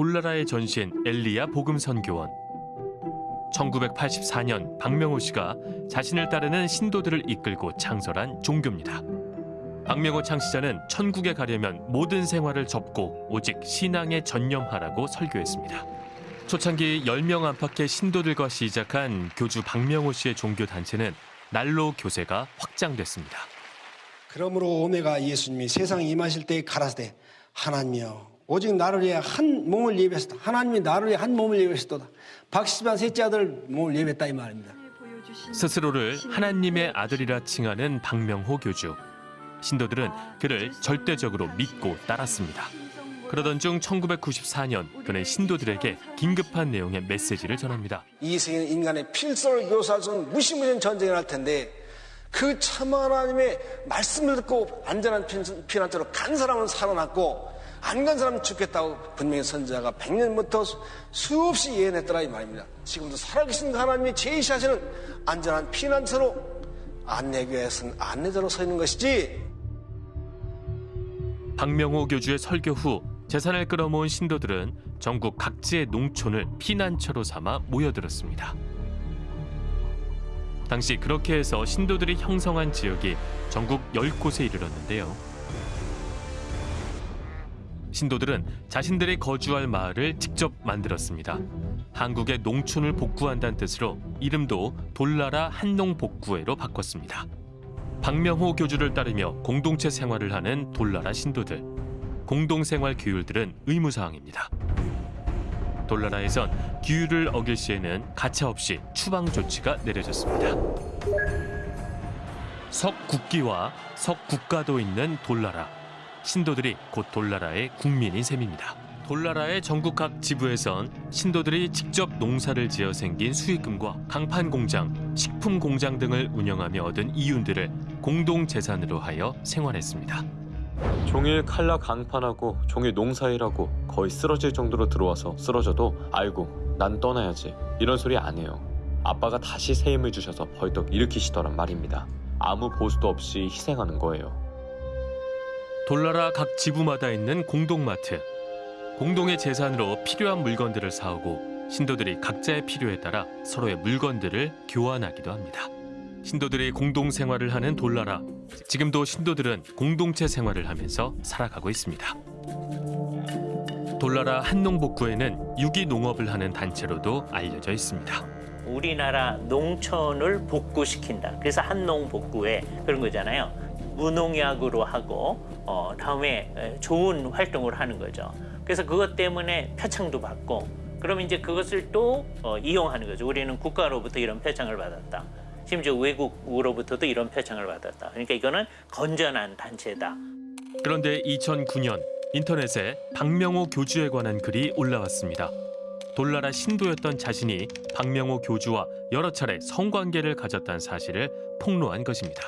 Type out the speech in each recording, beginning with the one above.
돌나라에 전시한 엘리야 복음 선교원. 1984년 박명호 씨가 자신을 따르는 신도들을 이끌고 창설한 종교입니다. 박명호 창시자는 천국에 가려면 모든 생활을 접고 오직 신앙에 전념하라고 설교했습니다. 초창기 10명 안팎의 신도들과 시작한 교주 박명호 씨의 종교 단체는 날로 교세가 확장됐습니다. 그러므로 오메가 예수님이 세상에 임하실 때 가라사대 하나님이여 오직 나를 위해 한 몸을 예배했다. 하나님이 나를 위해 한 몸을 예배했도다. 박시반 셋째 아들 몸을 예배했다 이 말입니다. 스스로를 하나님의 아들이라 칭하는 박명호 교주. 신도들은 그를 절대적으로 믿고 따랐습니다. 그러던 중 1994년 그는 신도들에게 긴급한 내용의 메시지를 전합니다. 이 세계는 인간의 필서를 묘사할 수 없는 무시무시한 전쟁을 할 텐데 그 참 하나님의 말씀을 듣고 안전한 피- 피난처로 간 사람은 살아났고 안 간 사람은 죽겠다고 분명히 선지자가 100년부터 수없이 예언했더라 이 말입니다. 지금도 살아계신 하나님이 제시하시는 안전한 피난처로 안내교회에서는 안내자로 서 있는 것이지 박명호 교주의 설교 후 재산을 끌어모은 신도들은 전국 각지의 농촌을 피난처로 삼아 모여들었습니다. 당시 그렇게 해서 신도들이 형성한 지역이 전국 10곳에 이르렀는데요. 신도들은 자신들이 거주할 마을을 직접 만들었습니다. 한국의 농촌을 복구한다는 뜻으로 이름도 돌나라 한농복구회로 바꿨습니다. 박명호 교주를 따르며 공동체 생활을 하는 돌나라 신도들. 공동생활 규율들은 의무사항입니다. 돌나라에선 규율을 어길 시에는 가차없이 추방 조치가 내려졌습니다. 석국기와 석국가도 있는 돌나라. 신도들이 곧 돌나라의 국민인 셈입니다. 돌나라의 전국 각 지부에선 신도들이 직접 농사를 지어 생긴 수익금과 강판 공장, 식품 공장 등을 운영하며 얻은 이윤들을 공동 재산으로 하여 생활했습니다. 종일 칼라 강판하고 종일 농사일하고 거의 쓰러질 정도로 들어와서 쓰러져도 아이고 난 떠나야지 이런 소리 안 해요. 아빠가 다시 새 힘을 주셔서 벌떡 일으키시더란 말입니다. 아무 보수도 없이 희생하는 거예요. 돌나라 각 지부마다 있는 공동마트. 공동의 재산으로 필요한 물건들을 사오고 신도들이 각자의 필요에 따라 서로의 물건들을 교환하기도 합니다. 신도들이 공동 생활을 하는 돌나라. 지금도 신도들은 공동체 생활을 하면서 살아가고 있습니다. 돌나라 한농복구에는 유기농업을 하는 단체로도 알려져 있습니다. 우리나라 농촌을 복구시킨다. 그래서 한농 복구에 그런 거잖아요. 무농약으로 하고 어, 다음에 에, 좋은 활동을 하는 거죠. 그래서 그것 때문에 표창도 받고 그럼 이제 그것을 또 어, 이용하는 거죠. 우리는 국가로부터 이런 표창을 받았다. 심지어 외국으로부터도 이런 표창을 받았다. 그러니까 이거는 건전한 단체다. 그런데 2009년 인터넷에 박명호 교주에 관한 글이 올라왔습니다. 돌나라 신도였던 자신이 박명호 교주와 여러 차례 성관계를 가졌다는 사실을 폭로한 것입니다.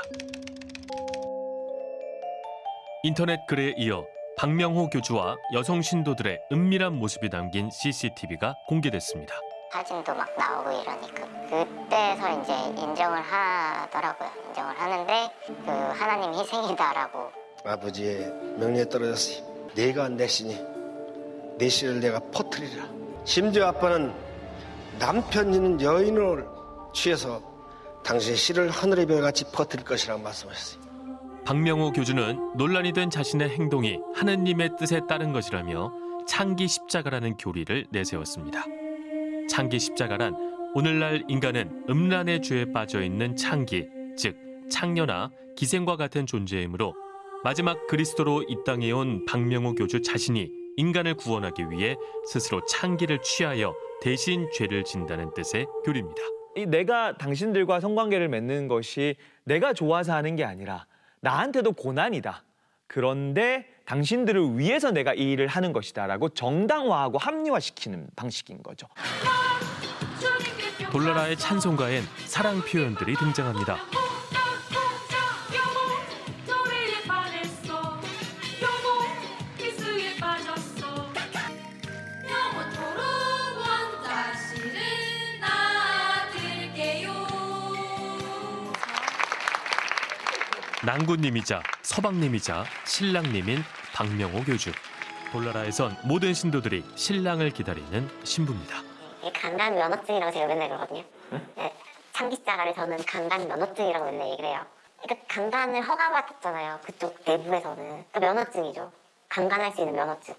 인터넷 글에 이어 박명호 교주와 여성 신도들의 은밀한 모습이 담긴 CCTV가 공개됐습니다. 사진도 막 나오고 이러니까 그때서 이제 인정을 하더라고요. 인정을 하는데 그 하나님 희생이다라고 아버지의 명령에 떨어졌으니 내가 내 신이 내 신을 내가 퍼뜨리라. 심지어 아빠는 남편 있는 여인을 취해서 당신의 씨를 하늘의 별같이 퍼뜨릴 것이라고 말씀하셨어요. 박명호 교주는 논란이 된 자신의 행동이 하느님의 뜻에 따른 것이라며 창기 십자가라는 교리를 내세웠습니다. 창기 십자가란 오늘날 인간은 음란의 죄에 빠져 있는 창기, 즉 창녀나 기생과 같은 존재이므로 마지막 그리스도로 이 땅에 온 박명호 교주 자신이 인간을 구원하기 위해 스스로 창기를 취하여 대신 죄를 진다는 뜻의 교리입니다. 이 내가 당신들과 성관계를 맺는 것이 내가 좋아서 하는 게 아니라 나한테도 고난이다. 그런데 당신들을 위해서 내가 이 일을 하는 것이다 라고 정당화하고 합리화시키는 방식인 거죠. 돌나라의 찬송가엔 사랑 표현들이 등장합니다. 낭군님이자 서방님이자 신랑님인 박명호 교주. 돌나라에선 모든 신도들이 신랑을 기다리는 신부입니다. 강간 면허증이라고 제가 맨날 그러거든요. 네, 창기자가를 저는 강간 면허증이라고 맨날 얘기를 해요. 그러니까 강간을 허가받았잖아요. 그쪽 내부에서는. 그 면허증이죠. 강간할 수 있는 면허증.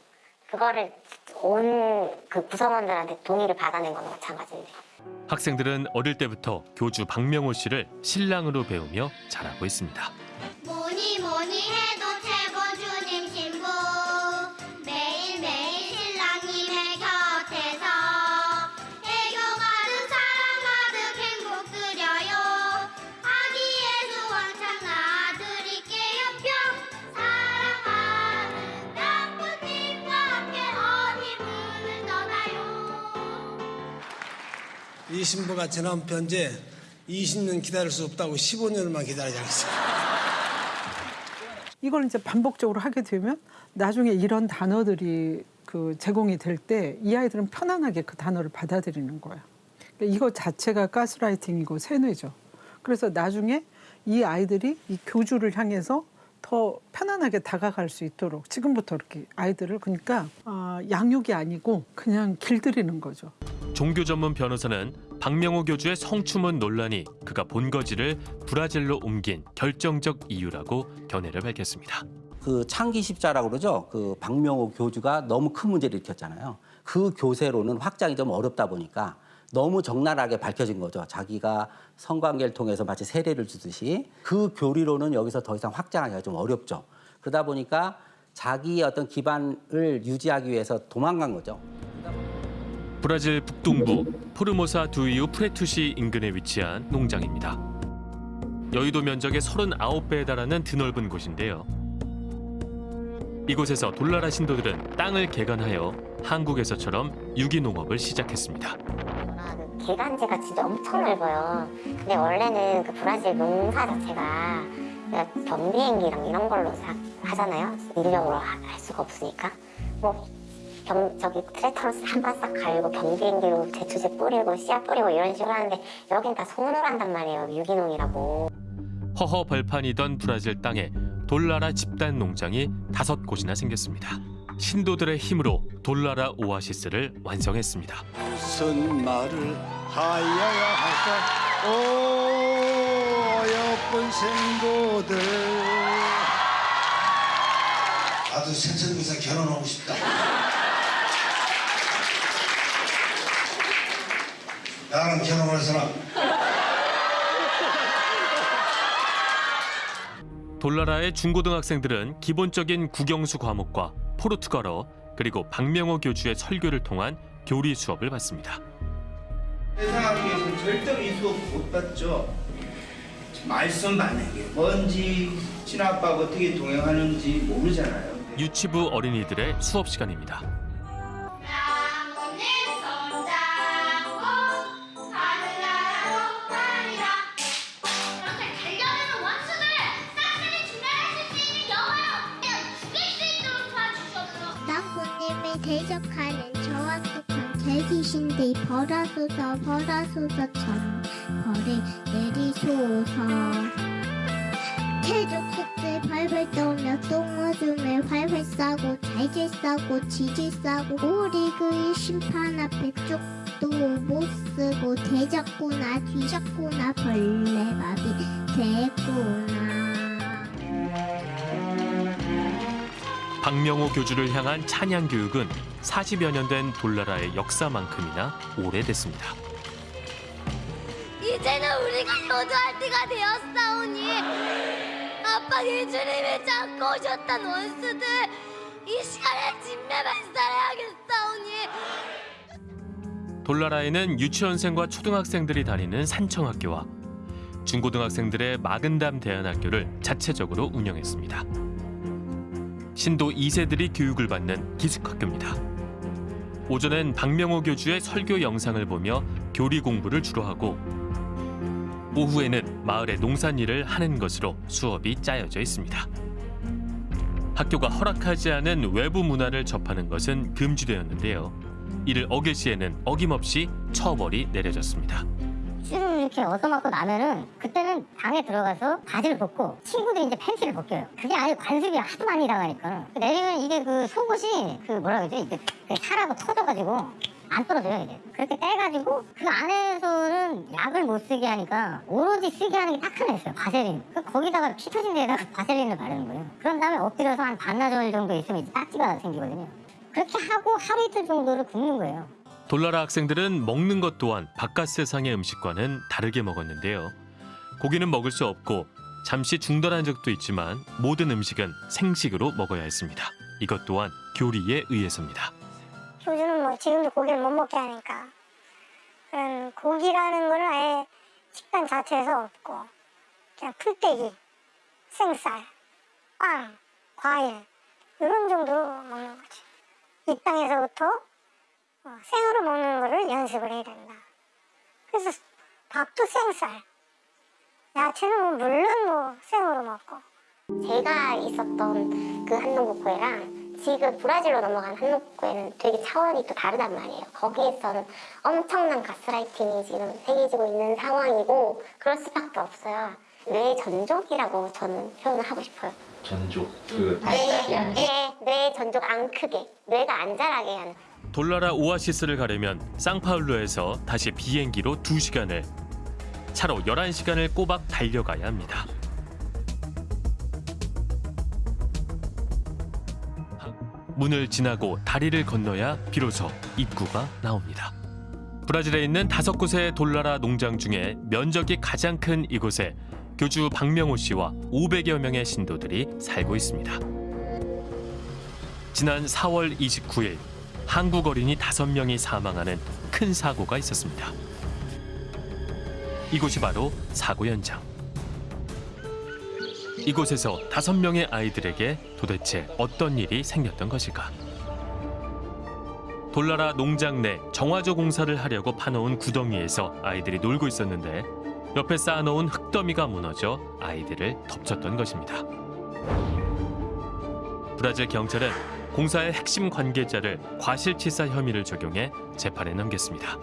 그거를 온 그 구성원들한테 동의를 받아낸 거나 마찬가지인데. 학생들은 어릴 때부터 교주 박명호 씨를 신랑으로 배우며 자라고 있습니다. 뭐니 뭐니 해도 최고 주님 신부. 매일매일 신랑님의 곁에서 애교 가득 사랑 가득 행복 드려요. 아기 예수 왕창 낳아드릴게요 뿅 사랑하는 명부님과 함께 어디 문을 떠나요? 이 신부가 지난 편제 20년 기다릴 수 없다고 15년만 기다리자 했어요. 이걸 이제 반복적으로 하게 되면 나중에 이런 단어들이 그 제공이 될 때 이 아이들은 편안하게 그 단어를 받아들이는 거예요. 그러니까 이거 자체가 가스라이팅이고 세뇌죠. 그래서 나중에 이 아이들이 이 교주를 향해서 더 편안하게 다가갈 수 있도록 지금부터 이렇게 아이들을 그러니까 아, 양육이 아니고 그냥 길들이는 거죠. 종교 전문 변호사는 박명호 교주의 성추문 논란이 그가 본거지를 브라질로 옮긴 결정적 이유라고 견해를 밝혔습니다. 그 창기 십자라고 그러죠. 그 박명호 교주가 너무 큰 문제를 일으켰잖아요. 그 교세로는 확장이 좀 어렵다 보니까 너무 적나라하게 밝혀진 거죠. 자기가 성관계를 통해서 마치 세례를 주듯이 그 교리로는 여기서 더 이상 확장하기가 좀 어렵죠. 그러다 보니까 자기의 어떤 기반을 유지하기 위해서 도망간 거죠. 브라질 북동부 포르모사 두이우 프레투시 인근에 위치한 농장입니다. 여의도 면적의 39배에 달하는 드넓은 곳인데요. 이곳에서 돌나라 신도들은 땅을 개간하여 한국에서처럼 유기농업을 시작했습니다. 아, 그 개간지가 진짜 엄청 넓어요. 근데 원래는 그 브라질 농사 자체가 그냥 경비행기랑 이런 걸로 사- 하잖아요. 인력으로 하- 할 수가 없으니까. 뭐 경, 저기 트랙터로 한번싹 갈고 경비행기로 제초제 뿌리고 씨앗 뿌리고 이런 식으로 하는데 여긴 다 손으로 한단 말이에요. 유기농이라고. 허허 벌판이던 브라질 땅에 돌나라 집단 농장이 다섯 곳이나 생겼습니다. 신도들의 힘으로 돌나라 오아시스를 완성했습니다. 무슨 말을 하여야 할까? 오, 예쁜 생도들. 나도 생선구사 결혼하고 싶다. 나랑 결혼할 사람. 돌나라의 중고등학생들은 기본적인 국영수 과목과 포르투갈어 그리고 박명호 교주의 설교를 통한 교리 수업을 받습니다. 세상학교에서는 절대로 이 수업 못 받죠. 말씀 만약에 뭔지 친아빠가 어떻게 동행하는지 모르잖아요. 유치부 어린이들의 수업 시간입니다. 죄지신들 벌하소서 벌하소서 전 벌을 내리소서. 태족속들 발발 떠며 똥오줌을 활활 싸고 잘질 싸고 지질 싸고 우리 그의 심판 앞에 쪽도 못 쓰고 대잡구나 뒤잡구나 벌레 밥이 됐구나 박명호 교주를 향한 찬양 교육은 40여 년 된 돌나라의 역사만큼이나 오래됐습니다. 이제는 우리가 효도할 때가 되었사오니 아빠 예수님이 잡고 오셨던 원수들 이 시간에 진매만 살아야겠사오니 돌나라에는 유치원생과 초등학생들이 다니는 산청학교와 중고등학생들의 마근담 대안학교를 자체적으로 운영했습니다. 신도 2세들이 교육을 받는 기숙학교입니다. 오전엔 박명호 교주의 설교 영상을 보며 교리 공부를 주로 하고 오후에는 마을의 농산일을 하는 것으로 수업이 짜여져 있습니다. 학교가 허락하지 않은 외부 문화를 접하는 것은 금지되었는데요. 이를 어길 시에는 어김없이 처벌이 내려졌습니다. 쯤 이렇게 얻어맞고 나면은 그때는 방에 들어가서 바지를 벗고 친구들이 이제 팬티를 벗겨요. 그게 아주 관습이 하도 많이 당하니까. 내리면 이게 그 속옷이 그 뭐라 그러지? 이게 그 살하고 터져가지고 안 떨어져요 이게. 그렇게 떼가지고 그 안에서는 약을 못 쓰게 하니까 오로지 쓰게 하는 게 딱 하나 있어요. 바세린. 그 거기다가 피 터진 데다가 바세린을 바르는 거예요. 그런 다음에 엎드려서 한 반나절 정도 있으면 이제 딱지가 생기거든요. 그렇게 하고 하루 이틀 정도를 굶는 거예요. 돌나라 학생들은 먹는 것 또한 바깥 세상의 음식과는 다르게 먹었는데요. 고기는 먹을 수 없고 잠시 중단한 적도 있지만 모든 음식은 생식으로 먹어야 했습니다. 이것 또한 교리에 의해서입니다. 요즘은 뭐 지금도 고기를 못 먹게 하니까 그런 고기라는 거는 아예 식단 자체에서 없고 그냥 풀떼기, 생쌀, 빵, 과일 이런 정도로 먹는 거지. 이 땅에서부터 어, 생으로 먹는 거를 연습을 해야 된다. 그래서 밥도 생쌀, 야채는 뭐 물론 뭐 생으로 먹고 제가 있었던 그 한농복구회랑 지금 브라질로 넘어간 한농복구회는 되게 차원이 또 다르단 말이에요. 거기에서는 엄청난 가스라이팅이 지금 생기지고 있는 상황이고 그럴 수밖에 없어요. 뇌 전족이라고 저는 표현을 하고 싶어요. 전족 그 뇌, 뇌, 뇌 전족 안 크게, 뇌가 안 자라게 하는. 돌나라 오아시스를 가려면 상파울루에서 다시 비행기로 2시간을 차로 11시간을 꼬박 달려가야 합니다. 문을 지나고 다리를 건너야 비로소 입구가 나옵니다. 브라질에 있는 다섯 곳의 돌나라 농장 중에 면적이 가장 큰 이곳에 교주 박명호 씨와 500여 명의 신도들이 살고 있습니다. 지난 4월 29일 한국 어린이 5명이 사망하는 큰 사고가 있었습니다. 이곳이 바로 사고 현장. 이곳에서 5명의 아이들에게 도대체 어떤 일이 생겼던 것일까? 돌나라 농장 내 정화조 공사를 하려고 파놓은 구덩이에서 아이들이 놀고 있었는데 옆에 쌓아놓은 흙더미가 무너져 아이들을 덮쳤던 것입니다. 브라질 경찰은 공사의 핵심 관계자를 과실치사 혐의를 적용해 재판에 넘겼습니다.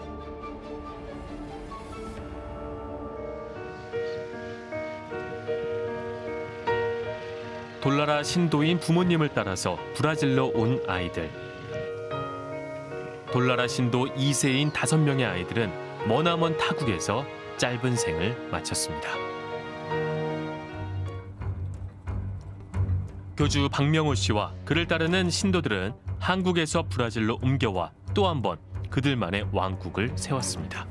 돌나라 신도인 부모님을 따라서 브라질로 온 아이들. 돌나라 신도 2세인 5명의 아이들은 머나먼 타국에서 짧은 생을 마쳤습니다. 교주 박명호 씨와 그를 따르는 신도들은 한국에서 브라질로 옮겨와 또 한 번 그들만의 왕국을 세웠습니다.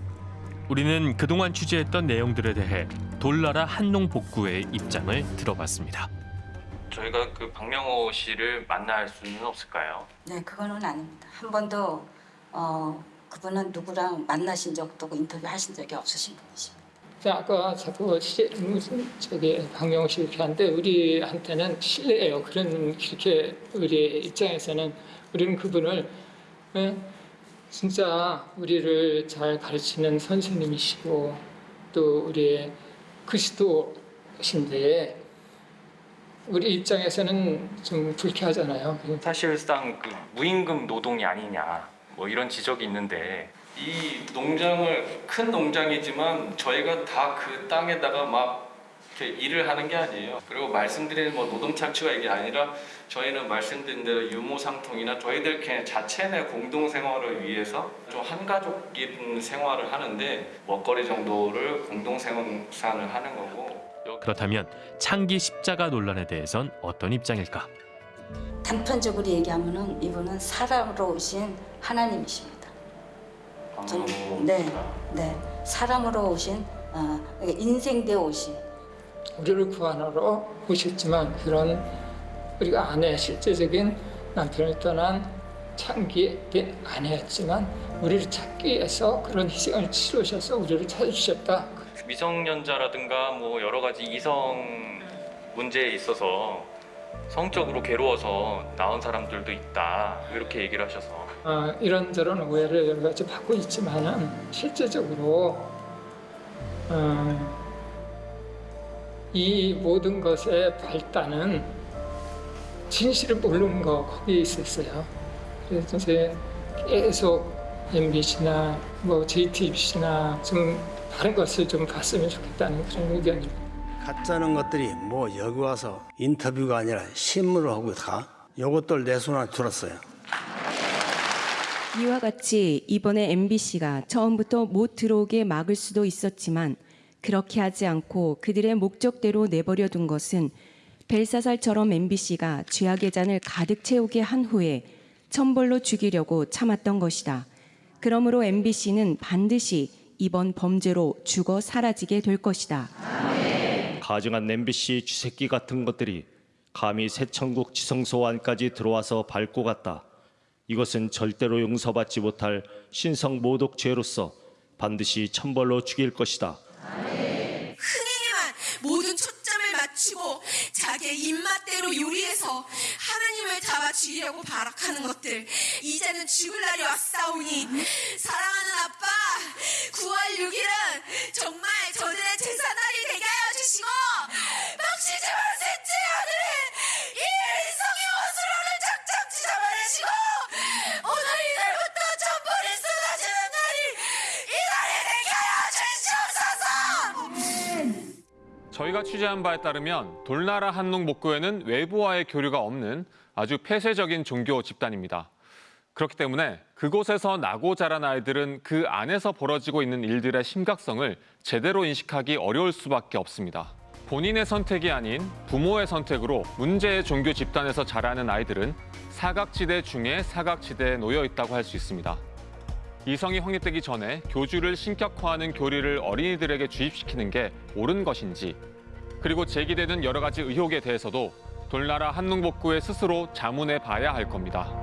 우리는 그동안 취재했던 내용들에 대해 돌나라 한농 복구회의 입장을 들어봤습니다. 저희가 그 박명호 씨를 만날 수는 없을까요? 네, 그거는 아닙니다. 한 번도 어, 그분은 누구랑 만나신 적도 없고 인터뷰 하신 적이 없으신 분이십니다. 자, 아까 자꾸 시, 무슨 저기 박명호 씨 이렇게 하는데 우리한테는 실례예요. 그런 그렇게 우리 입장에서는 우리는 그분을 예? 진짜 우리를 잘 가르치는 선생님이시고 또 우리의 그리스도신데 우리 입장에서는 좀 불쾌하잖아요. 사실상 그 무임금 노동이 아니냐 뭐 이런 지적이 있는데 이 농장을 큰 농장이지만 저희가 다 그 땅에다가 막 이렇게 일을 하는 게 아니에요. 그리고 말씀드리는 뭐 노동 착취가 이게 아니라 저희는 말씀드린 대로 유무상통이나 저희들 그냥 자체 내 공동 생활을 위해서 좀 한가족인 생활을 하는데 먹거리 정도를 공동 생산을 하는 거고 그렇다면 창기 십자가 논란에 대해선 어떤 입장일까? 단편적으로 얘기하면은 이분은 사람으로 오신 하나님이십니다. 좀, 네, 네, 사람으로 오신 어, 인생되어 오신. 우리를 구하러 오셨지만 그런 우리가 아내 실제적인 남편을 떠난 창기된 아내였지만 우리를 찾기 위해서 그런 희생을 치르셔서 우리를 찾으셨다. 미성년자라든가 뭐 여러 가지 이성 문제에 있어서 성적으로 괴로워서 나온 사람들도 있다 이렇게 얘기를 하셔서 어, 이런저런 오해를 여러 가지 받고 있지만은 실제적으로 어, 이 모든 것의 발단은 진실을 모르는 거 거기에 있었어요. 그래서 이제 계속 MBC나 뭐 JTBC나 좀 다른 것을 좀 봤으면 좋겠다는 그런 의견입니다. 가짜는 것들이 뭐 여기 와서 인터뷰가 아니라 신문을 하고 가. 요것들 내 손 안에 들었어요. 이와 같이 이번에 MBC가 처음부터 못 들어오게 막을 수도 있었지만 그렇게 하지 않고 그들의 목적대로 내버려 둔 것은 벨사살처럼 MBC가 죄악의 잔을 가득 채우게 한 후에 천벌로 죽이려고 참았던 것이다. 그러므로 MBC는 반드시 이번 범죄로 죽어 사라지게 될 것이다. 가증한 MBC 쥐새끼 같은 것들이 감히 새천국 지성소환까지 들어와서 밟고 갔다. 이것은 절대로 용서받지 못할 신성 모독 죄로서 반드시 천벌로 죽일 것이다. 흥행에만 모든 초점을 맞추고 자기의 입맛대로 요리해서 하나님을 잡아 죽이려고 발악하는 것들 이제는 죽을 날이 왔사오니 사랑하는 아빠 9월 6일은 정말 저희가 취재한 바에 따르면 돌나라 한농 목교회는 외부와의 교류가 없는 아주 폐쇄적인 종교 집단입니다. 그렇기 때문에 그곳에서 나고 자란 아이들은 그 안에서 벌어지고 있는 일들의 심각성을 제대로 인식하기 어려울 수밖에 없습니다. 본인의 선택이 아닌 부모의 선택으로 문제의 종교 집단에서 자라는 아이들은 사각지대 중에 사각지대에 놓여 있다고 할 수 있습니다. 이성이 확립되기 전에 교주를 신격화하는 교리를 어린이들에게 주입시키는 게 옳은 것인지 그리고 제기되는 여러 가지 의혹에 대해서도 돌나라 한농복구에 스스로 자문해 봐야 할 겁니다.